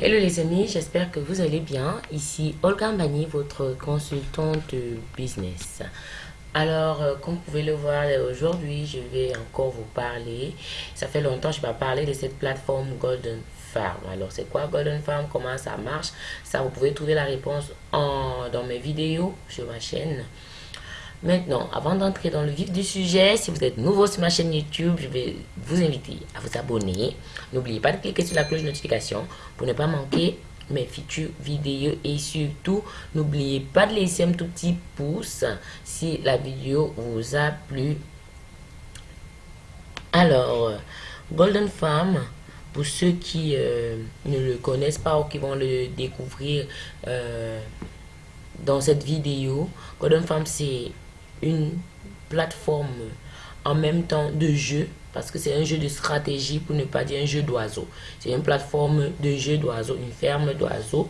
Hello les amis, j'espère que vous allez bien. Ici Olga Mbani, votre consultante business. Alors, euh, comme vous pouvez le voir, aujourd'hui, je vais encore vous parler. Ça fait longtemps que je vais parler de cette plateforme Golden Farm. Alors, c'est quoi Golden Farm? Comment ça marche? Ça, vous pouvez trouver la réponse en, dans mes vidéos sur ma chaîne. Maintenant, avant d'entrer dans le vif du sujet, si vous êtes nouveau sur ma chaîne YouTube, je vais vous inviter à vous abonner. N'oubliez pas de cliquer sur la cloche de notification pour ne pas manquer mes futures vidéos et surtout n'oubliez pas de laisser un tout petit pouce si la vidéo vous a plu alors Golden Farm pour ceux qui euh, ne le connaissent pas ou qui vont le découvrir euh, dans cette vidéo Golden Farm c'est une plateforme en même temps de jeu parce que c'est un jeu de stratégie pour ne pas dire un jeu d'oiseau. C'est une plateforme de jeu d'oiseaux, une ferme d'oiseaux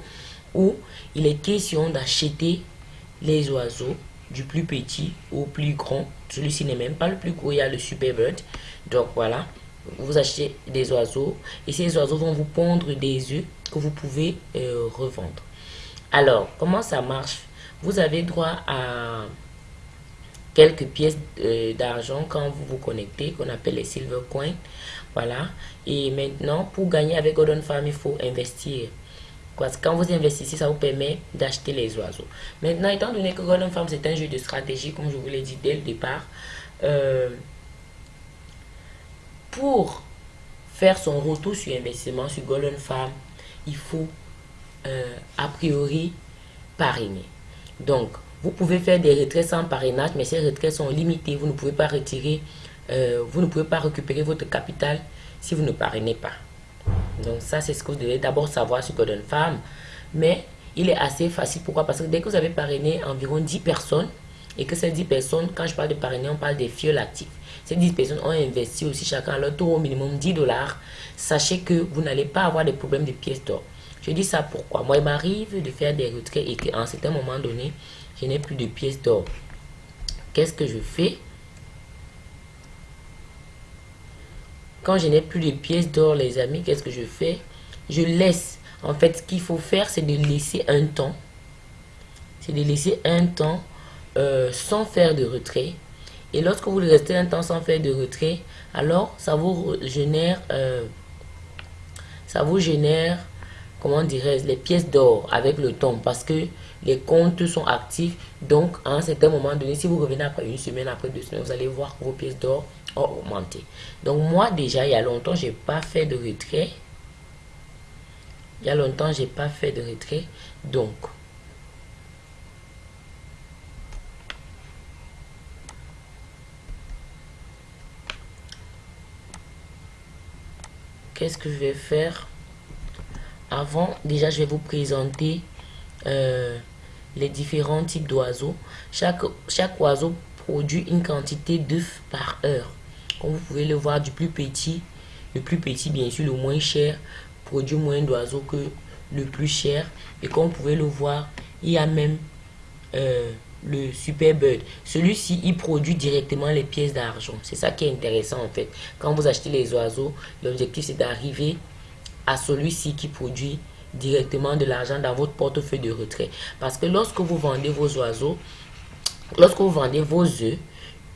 où il est question d'acheter les oiseaux du plus petit au plus grand. Celui-ci n'est même pas le plus gros, il y a le super bird. Donc voilà, vous achetez des oiseaux et ces oiseaux vont vous pondre des œufs que vous pouvez euh, revendre. Alors, comment ça marche? Vous avez droit à quelques pièces euh, d'argent quand vous vous connectez, qu'on appelle les silver coins. Voilà. Et maintenant, pour gagner avec Golden Farm, il faut investir. Parce que quand vous investissez, ça vous permet d'acheter les oiseaux. Maintenant, étant donné que Golden Farm, c'est un jeu de stratégie, comme je vous l'ai dit dès le départ, euh, pour faire son retour sur investissement sur Golden Farm, il faut euh, a priori parrainer. Donc, vous pouvez faire des retraits sans parrainage, mais ces retraits sont limités. Vous ne pouvez pas retirer, euh, vous ne pouvez pas récupérer votre capital si vous ne parrainez pas. Donc ça, c'est ce que vous devez d'abord savoir sur Golden Farm. Mais il est assez facile. Pourquoi? Parce que dès que vous avez parrainé environ 10 personnes, et que ces 10 personnes, quand je parle de parrainer, on parle des fioles actifs. Ces 10 personnes ont investi aussi chacun leur tour au minimum 10 dollars. Sachez que vous n'allez pas avoir des problèmes de pièces d'or. Je dis ça pourquoi? Moi, il m'arrive de faire des retraits et qu'à un certain moment donné, je n'ai plus de pièces d'or. Qu'est-ce que je fais? Quand je n'ai plus de pièces d'or, les amis, qu'est-ce que je fais? Je laisse. En fait, ce qu'il faut faire, c'est de laisser un temps. C'est de laisser un temps euh, sans faire de retrait. Et lorsque vous restez un temps sans faire de retrait, alors ça vous génère, euh, ça vous génère comment dirais-je, les pièces d'or avec le temps parce que les comptes sont actifs. Donc, à un certain moment donné, si vous revenez après une semaine, après deux semaines, vous allez voir que vos pièces d'or ont augmenté. Donc, moi, déjà, il y a longtemps, j'ai pas fait de retrait. Il y a longtemps, j'ai pas fait de retrait. Donc, qu'est-ce que je vais faire? Avant, déjà, je vais vous présenter euh, les différents types d'oiseaux. Chaque, oiseau produit une quantité d'œufs par heure. Comme vous pouvez le voir, du plus petit, le plus petit, bien sûr, le moins cher, produit moins d'oiseaux que le plus cher. Et comme vous pouvez le voir, il y a même euh, le Super Bird. Celui-ci, il produit directement les pièces d'argent. C'est ça qui est intéressant en fait. Quand vous achetez les oiseaux, l'objectif c'est d'arriver à celui-ci qui produit directement de l'argent dans votre portefeuille de retrait. Parce que lorsque vous vendez vos oiseaux, lorsque vous vendez vos œufs,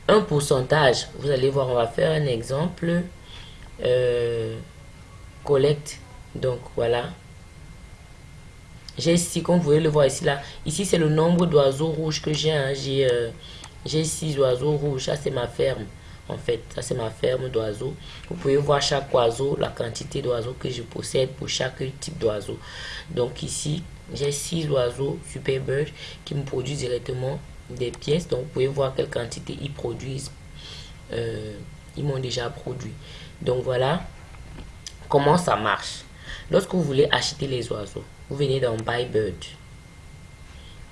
un pourcentage, vous allez voir, on va faire un exemple, euh, collecte, donc voilà. J'ai ici, comme vous pouvez le voir ici, là, ici c'est le nombre d'oiseaux rouges que j'ai, hein. j'ai euh, j'ai six oiseaux rouges, ça c'est ma ferme. En fait, ça c'est ma ferme d'oiseaux. Vous pouvez voir chaque oiseau, la quantité d'oiseaux que je possède pour chaque type d'oiseau. Donc ici, j'ai six oiseaux super bird qui me produisent directement des pièces. Donc vous pouvez voir quelle quantité ils produisent. Euh, ils m'ont déjà produit. Donc voilà comment ça marche. Lorsque vous voulez acheter les oiseaux, vous venez dans Buy Bird.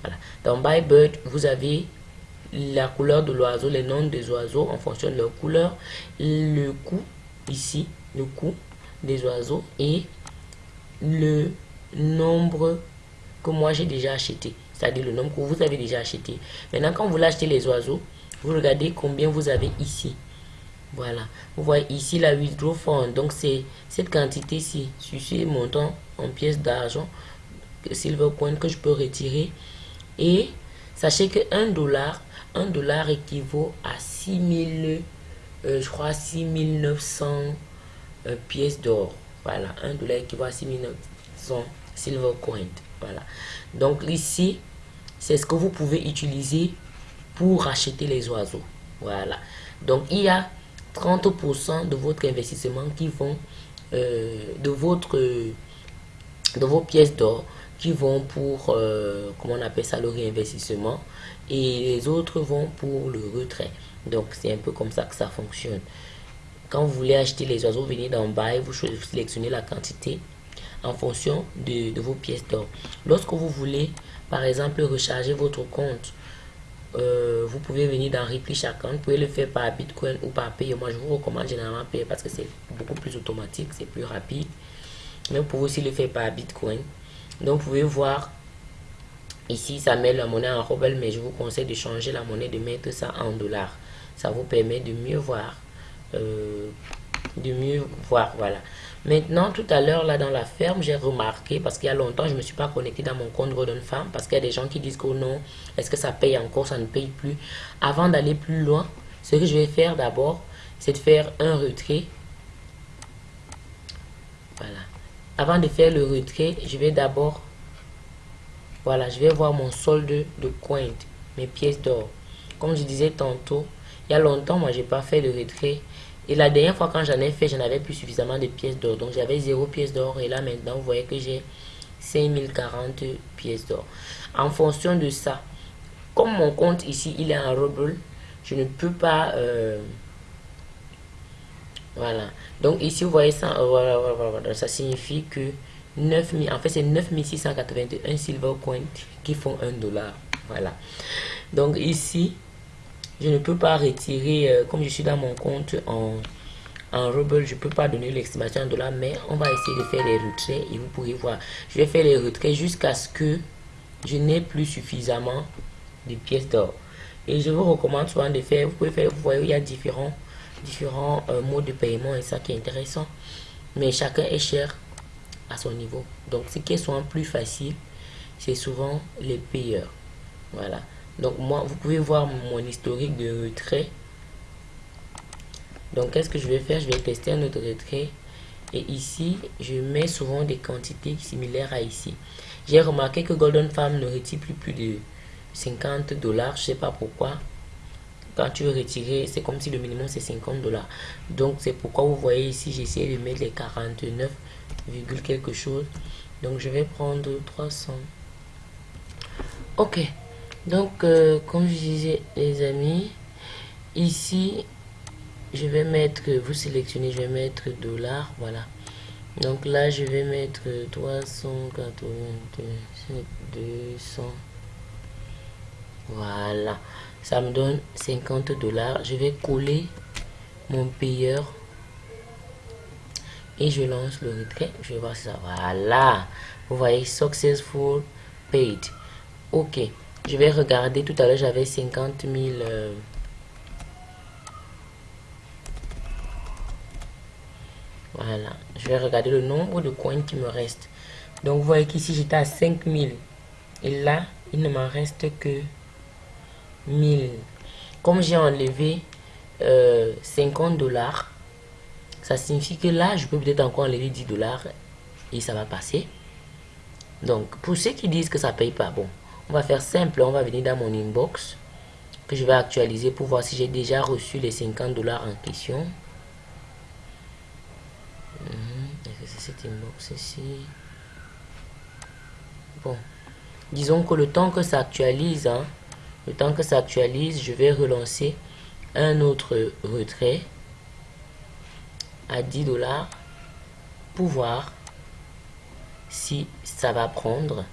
Voilà. Dans Buy Bird, vous avez la couleur de l'oiseau, les noms des oiseaux en fonction de leur couleur, le coût ici, le coût des oiseaux et le nombre que moi j'ai déjà acheté, c'est-à-dire le nombre que vous avez déjà acheté. Maintenant, quand vous l'achetez les oiseaux, vous regardez combien vous avez ici. Voilà, vous voyez ici la withdraw fund, donc c'est cette quantité-ci, sur ce montant en pièces d'argent, silver coin que je peux retirer. Et sachez que 1 dollar, 1 dollar équivaut à 6000, euh, je crois 6900 euh, pièces d'or. Voilà, 1 dollar équivaut à 6900 silver coin. Voilà. Donc ici, c'est ce que vous pouvez utiliser pour acheter les oiseaux. Voilà. Donc il y a 30% de votre investissement qui vont euh, de votre de vos pièces d'or qui vont pour euh, comment on appelle ça le réinvestissement et les autres vont pour le retrait donc c'est un peu comme ça que ça fonctionne quand vous voulez acheter les oiseaux venez dans buy vous sélectionnez la quantité en fonction de, vos pièces d'or lorsque vous voulez par exemple recharger votre compte euh, vous pouvez venir dans Replay Account, vous pouvez le faire par Bitcoin ou par Pay. Moi, je vous recommande généralement Pay parce que c'est beaucoup plus automatique, c'est plus rapide. Mais vous pouvez aussi le faire par Bitcoin. Donc, vous pouvez voir ici, ça met la monnaie en rouble, mais je vous conseille de changer la monnaie, de mettre ça en dollars. Ça vous permet de mieux voir. Euh, de mieux voir, voilà. Maintenant, tout à l'heure, là, dans la ferme, j'ai remarqué, parce qu'il y a longtemps, je ne me suis pas connecté dans mon compte Golden Farm, parce qu'il y a des gens qui disent que non, est-ce que ça paye encore, ça ne paye plus. Avant d'aller plus loin, ce que je vais faire d'abord, c'est de faire un retrait. Voilà. Avant de faire le retrait, je vais d'abord, voilà, je vais voir mon solde de coin, mes pièces d'or. Comme je disais tantôt, il y a longtemps, moi, j'ai pas fait le retrait et la dernière fois quand j'en ai fait, je n'avais plus suffisamment de pièces d'or. Donc j'avais 0 pièces d'or. Et là maintenant, vous voyez que j'ai 5040 pièces d'or. En fonction de ça, comme mon compte ici, il est en rouble, je ne peux pas... Euh, voilà. Donc ici, vous voyez ça, euh, voilà, voilà, ça signifie que 9000, en fait c'est 9681 silver coins qui font 1 dollar. Voilà. Donc ici, je ne peux pas retirer, euh, comme je suis dans mon compte en, en ruble, je peux pas donner l'estimation en dollars, mais on va essayer de faire les retraits et vous pourrez voir. Je vais faire les retraits jusqu'à ce que je n'ai plus suffisamment de pièces d'or. Et je vous recommande souvent de faire, vous pouvez faire, vous voyez, il y a différents, différents euh, modes de paiement et ça qui est intéressant. Mais chacun est cher à son niveau. Donc, ce qui est souvent plus facile, c'est souvent les payeurs. Voilà. Donc moi, vous pouvez voir mon historique de retrait. Donc qu'est-ce que je vais faire? Je vais tester un autre retrait. Et ici, je mets souvent des quantités similaires à ici. J'ai remarqué que Golden Farm ne retire plus plus de 50 dollars. Je sais pas pourquoi. Quand tu veux retirer, c'est comme si le minimum c'est 50 dollars. Donc c'est pourquoi vous voyez ici, j'essaie de mettre les 49, quelque chose. Donc je vais prendre 300. Ok. Donc, euh, comme je disais, les amis, ici, je vais mettre, vous sélectionnez, je vais mettre dollars, voilà. Donc là, je vais mettre 382, 200. Voilà. Ça me donne 50 dollars. Je vais coller mon payeur. Et je lance le retrait. Je vais voir ça. Voilà. Vous voyez, successful paid. OK. Je vais regarder. Tout à l'heure, j'avais 50 000... Euh, voilà. Je vais regarder le nombre de coins qui me reste. Donc, vous voyez qu'ici, j'étais à 5000. Et là, il ne m'en reste que 1000. Comme j'ai enlevé 50 euh, dollars, ça signifie que là, je peux peut-être encore enlever 10 dollars et ça va passer. Donc, pour ceux qui disent que ça paye pas, bon, on va faire simple, on va venir dans mon inbox que je vais actualiser pour voir si j'ai déjà reçu les 50 dollars en question. Mhm. C'est cet inbox ici Bon, disons que le temps que ça actualise, hein, le temps que ça actualise, je vais relancer un autre retrait à 10 dollars pour voir si ça va prendre.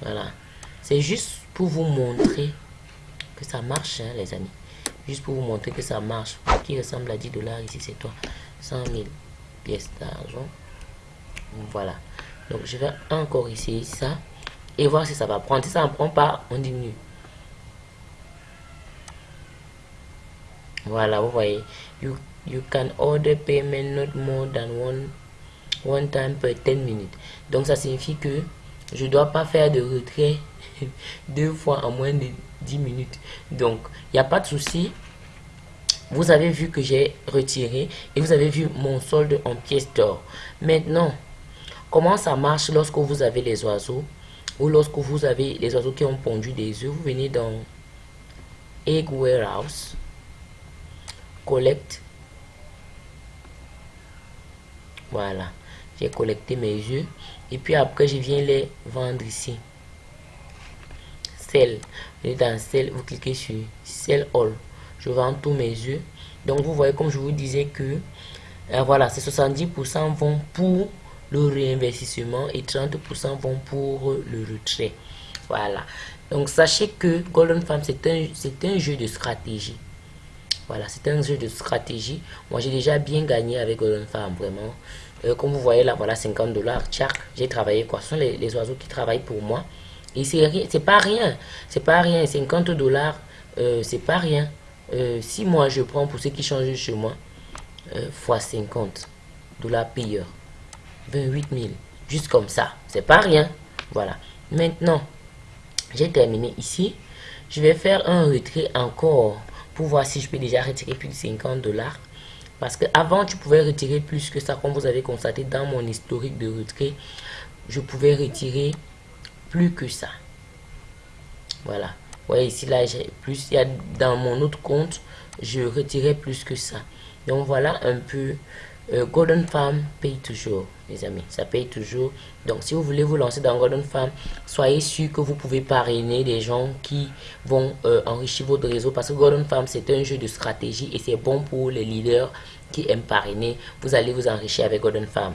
Voilà. C'est juste pour vous montrer que ça marche, hein, les amis. Juste pour vous montrer que ça marche. Qui ressemble à 10 dollars ici, c'est toi. 100 000 pièces d'argent. Voilà. Donc, je vais encore essayer ça. Et voir si ça va prendre. Si ça ne prend pas, on diminue. Voilà, vous voyez. You, you can order payment not more than one one time per 10 minutes. Donc ça signifie que je dois pas faire de retrait deux fois en moins de 10 minutes. Donc, il n'y a pas de souci. Vous avez vu que j'ai retiré et vous avez vu mon solde en pièces d'or. Maintenant, comment ça marche lorsque vous avez les oiseaux ou lorsque vous avez les oiseaux qui ont pondu des œufs, vous venez dans Egg Warehouse, Collect. Voilà, j'ai collecté mes œufs et puis après je viens les vendre ici. Vous dans Sell, vous cliquez sur Sell All. Je vends tous mes œufs. Donc vous voyez comme je vous disais que euh, voilà, ces 70% vont pour le réinvestissement et 30% vont pour le retrait. Voilà. Donc sachez que Golden Farm, c'est un, un jeu de stratégie. Voilà, c'est un jeu de stratégie. Moi, j'ai déjà bien gagné avec Golden Farm, vraiment. Euh, comme vous voyez là, voilà, 50 dollars. j'ai travaillé quoi. Ce sont les, oiseaux qui travaillent pour moi. Et c'est pas rien. C'est pas rien. 50 dollars, euh, c'est pas rien. Euh, si moi, je prends pour ceux qui changent chez moi, fois 50 dollars payeur. 28 000. Juste comme ça. C'est pas rien. Voilà. Maintenant, j'ai terminé ici. Je vais faire un retrait encore voir si je peux déjà retirer plus de 50 dollars. Parce que avant tu pouvais retirer plus que ça, comme vous avez constaté dans mon historique de retrait. Je pouvais retirer plus que ça. Voilà. Voyez ici, là, j'ai plus. Il y a dans mon autre compte, je retirais plus que ça. Donc voilà un peu euh, Golden Farm paye toujours, les amis. Ça paye toujours. Donc, si vous voulez vous lancer dans Golden Farm, soyez sûr que vous pouvez parrainer des gens qui vont euh, enrichir votre réseau. Parce que Golden Farm, c'est un jeu de stratégie et c'est bon pour les leaders qui aiment parrainer. Vous allez vous enrichir avec Golden Farm.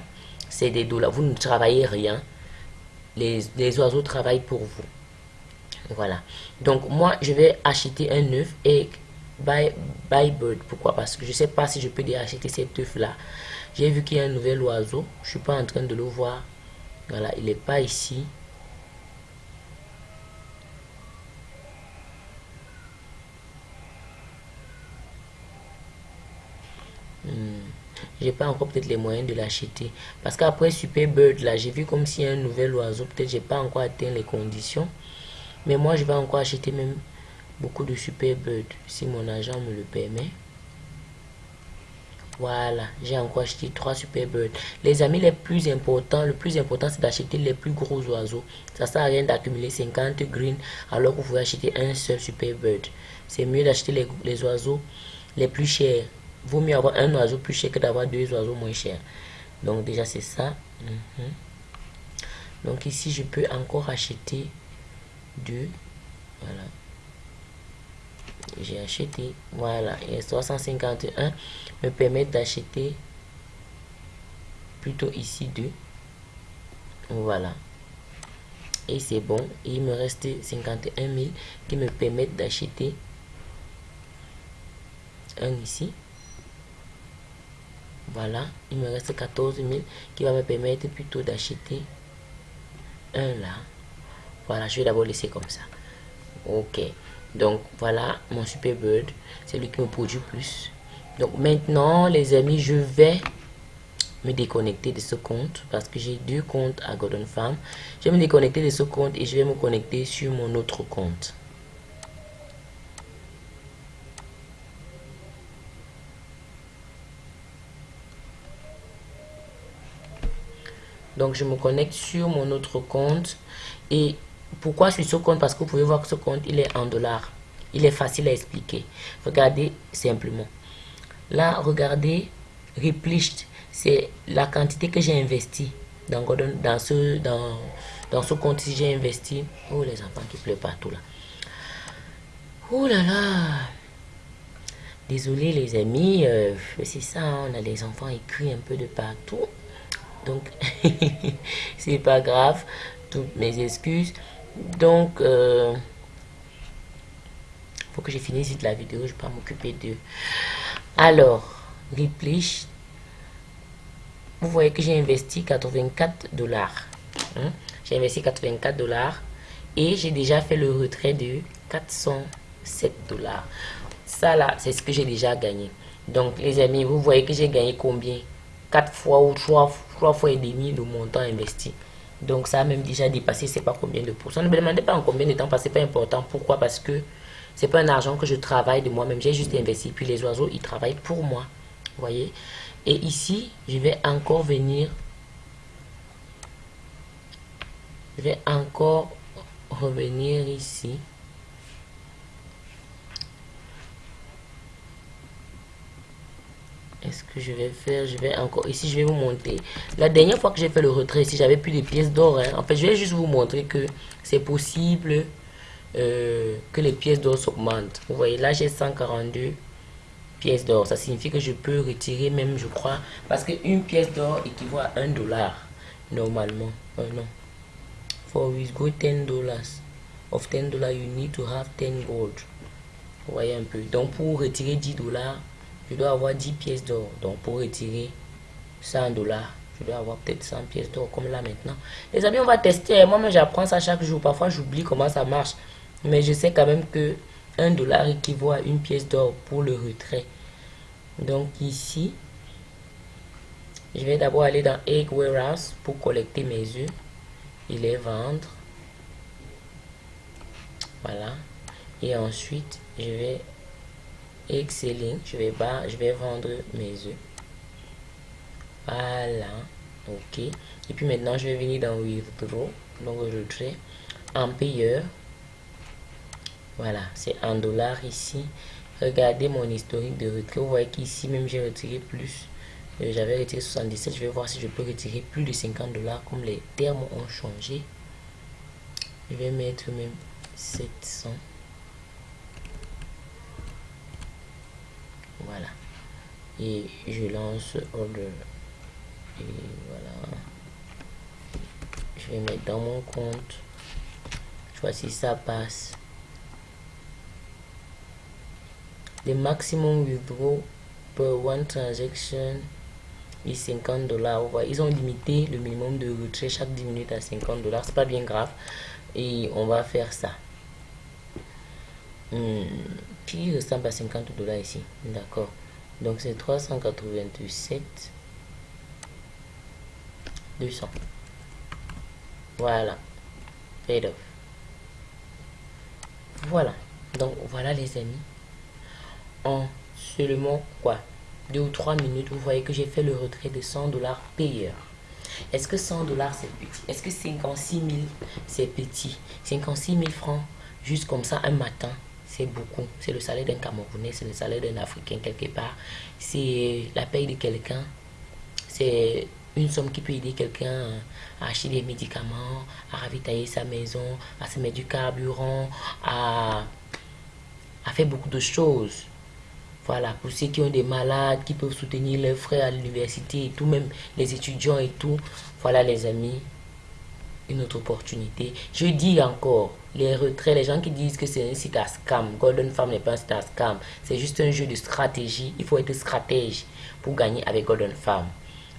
C'est des dollars. Vous ne travaillez rien. Les, les oiseaux travaillent pour vous. Voilà. Donc, moi, je vais acheter un œuf et Buy, buy bird. Pourquoi? Parce que je sais pas si je peux acheter cet œuf là. J'ai vu qu'il y a un nouvel oiseau. Je suis pas en train de le voir. Voilà, il est pas ici. Hmm. J'ai pas encore peut-être les moyens de l'acheter. Parce qu'après Super Bird, là, j'ai vu comme s'il y a un nouvel oiseau. Peut-être j'ai pas encore atteint les conditions. Mais moi, je vais encore acheter même beaucoup de super bird si mon agent me le permet. Voilà j'ai encore acheté trois super birds les amis les plus importants le plus important c'est d'acheter les plus gros oiseaux. Ça sert à rien d'accumuler 50 green alors que vous pouvez acheter un seul super bird c'est mieux d'acheter les, oiseaux les plus chers. Vaut mieux avoir un oiseau plus cher que d'avoir deux oiseaux moins chers. Donc déjà c'est ça. Mhm. donc ici je peux encore acheter deux. Voilà j'ai acheté voilà et 351 me permet d'acheter plutôt ici deux. Voilà. Et c'est bon il me reste 51 000 qui me permettent d'acheter un ici. Voilà il me reste 14 000 qui va me permettre plutôt d'acheter un là. Voilà je vais d'abord laisser comme ça. Ok donc voilà mon super bird. C'est lui qui me produit plus. Donc maintenant les amis je vais me déconnecter de ce compte parce que j'ai deux comptes à Golden Farm. Je vais me déconnecter de ce compte et je vais me connecter sur mon autre compte. Donc je me connecte sur mon autre compte et pourquoi sur ce compte? Parce que vous pouvez voir que ce compte, il est en dollars. Il est facile à expliquer. Regardez simplement. Là, regardez, replished, c'est la quantité que j'ai investi dans, dans, ce, dans, ce compte. Si j'ai investi, oh les enfants qui pleurent partout là. Oh là là. Désolé les amis, euh, c'est ça, hein, on a les enfants écrits un peu de partout. Donc, c'est pas grave. Toutes mes excuses. Donc, euh, faut que je finisse la vidéo. Je vais pas m'occuper de... Alors, Replay. Vous voyez que j'ai investi 84 dollars. Hein. J'ai investi 84 dollars. Et j'ai déjà fait le retrait de 407 dollars. Ça là, c'est ce que j'ai déjà gagné. Donc, les amis, vous voyez que j'ai gagné combien? 4 fois ou 3, trois fois et demi le montant investi. Donc ça a même déjà dépassé, c'est pas combien de pourcents. Ne me demandez pas en combien de temps parce que c'est pas important. Pourquoi? Parce que c'est pas un argent que je travaille de moi-même. J'ai juste investi. Puis les oiseaux, ils travaillent pour moi. Vous voyez? Et ici, je vais encore venir. Je vais encore revenir ici. Est-ce que je vais faire Je vais encore... Ici, je vais vous montrer. La dernière fois que j'ai fait le retrait, ici, j'avais plus de pièces d'or. Hein. En fait, je vais juste vous montrer que c'est possible euh, que les pièces d'or s'augmentent. Vous voyez, là, j'ai 142 pièces d'or. Ça signifie que je peux retirer même, je crois, parce qu'une pièce d'or équivaut à 1 dollar, normalement. Euh, non. For with go 10 dollars. Of 10 dollars, you need to have 10 gold. Vous voyez un peu. Donc, pour retirer 10 dollars, je dois avoir 10 pièces d'or. Donc pour retirer 100 dollars, je dois avoir peut-être 100 pièces d'or comme là maintenant. Les amis, on va tester. Moi-même, j'apprends ça chaque jour. Parfois, j'oublie comment ça marche. Mais je sais quand même que 1 dollar équivaut à une pièce d'or pour le retrait. Donc ici, je vais d'abord aller dans Egg Warehouse pour collecter mes œufs et les vendre. Voilà. Et ensuite, je vais excelling je vais bas je vais vendre mes œufs. Voilà. Ok. Et puis maintenant je vais venir dans withdraw. Donc retrait en payeur. Voilà. C'est un dollar ici. Regardez mon historique de retrait. Vous voyez qu'ici même j'ai retiré plus. Euh, j'avais retiré 77 je vais voir si je peux retirer plus de 50 dollars comme les termes ont changé. Je vais mettre même 700 voilà. Et je lance order. Et voilà. Je vais mettre dans mon compte. Je vois si ça passe. Le maximum withdraw per one transaction est 50 dollars. Ils ont limité le minimum de retrait chaque 10 minutes à 50 dollars. C'est pas bien grave. Et on va faire ça. Hmm qui ressemble à 50 dollars ici. D'accord. Donc c'est 387 200. Voilà. Paid off. Voilà. Donc voilà les amis. En seulement quoi? Deux ou trois minutes, vous voyez que j'ai fait le retrait de 100 dollars payeur. Est-ce que 100 dollars c'est petit? Est-ce que 56 000 c'est petit? 56 000 francs juste comme ça un matin c'est beaucoup. C'est le salaire d'un Camerounais, c'est le salaire d'un Africain quelque part. C'est la paye de quelqu'un. C'est une somme qui peut aider quelqu'un à acheter des médicaments, à ravitailler sa maison, à se mettre du carburant, à, à faire beaucoup de choses. Voilà, pour ceux qui ont des malades, qui peuvent soutenir leurs frères à l'université et tout, même les étudiants et tout. Voilà les amis, une autre opportunité. Je dis encore, les retraits, les gens qui disent que c'est un site à scam, Golden Farm n'est pas un site à scam, c'est juste un jeu de stratégie. Il faut être stratège pour gagner avec Golden Farm.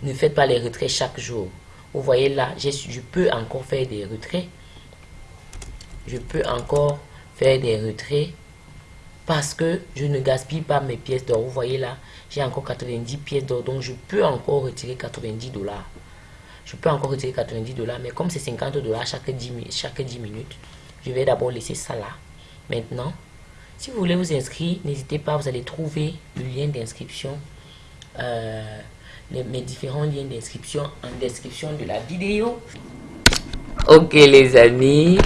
Ne faites pas les retraits chaque jour. Vous voyez là, je peux encore faire des retraits. Je peux encore faire des retraits parce que je ne gaspille pas mes pièces d'or. Vous voyez là, j'ai encore 90 pièces d'or, donc je peux encore retirer 90 dollars je peux encore retirer 90 dollars, mais comme c'est 50 dollars chaque 10, chaque 10 minutes, je vais d'abord laisser ça là. Maintenant, si vous voulez vous inscrire, n'hésitez pas, vous allez trouver le lien d'inscription, euh, mes différents liens d'inscription en description de la vidéo. Ok les amis,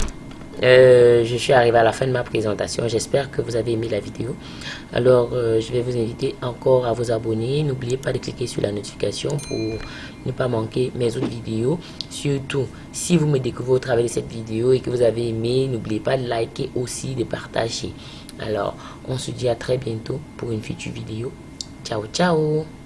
euh, je suis arrivé à la fin de ma présentation. J'espère que vous avez aimé la vidéo. Alors, euh, je vais vous inviter encore à vous abonner. N'oubliez pas de cliquer sur la notification pour ne pas manquer mes autres vidéos. Surtout, si vous me découvrez au travers de cette vidéo et que vous avez aimé, n'oubliez pas de liker aussi, de partager. Alors, on se dit à très bientôt pour une future vidéo. Ciao, ciao